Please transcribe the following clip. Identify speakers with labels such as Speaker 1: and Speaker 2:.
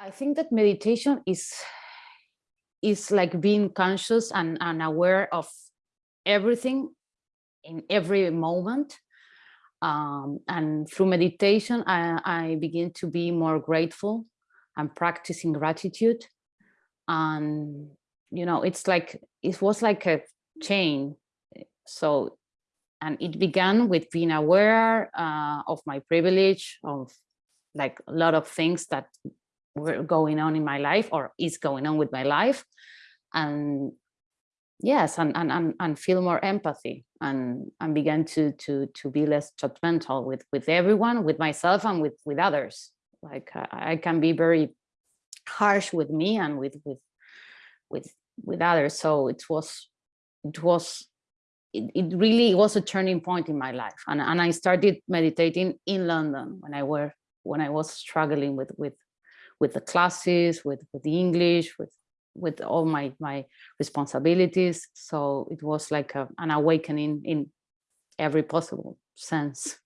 Speaker 1: I think that meditation is is like being conscious and, and aware of everything in every moment. Um, and through meditation, I, I begin to be more grateful and practicing gratitude. And, you know, it's like, it was like a chain. So, and it began with being aware uh, of my privilege, of like a lot of things that were going on in my life or is going on with my life. And yes and and and, feel more empathy and and begin to to to be less judgmental with with everyone with myself and with with others. Like I, I can be very harsh with me and with with with with others. So it was it was it, it really was a turning point in my life. And, and i started meditating in london when i were when i was struggling with with with the classes, with, with the English, with with all my my responsibilities. So it was like a, an awakening in every possible sense.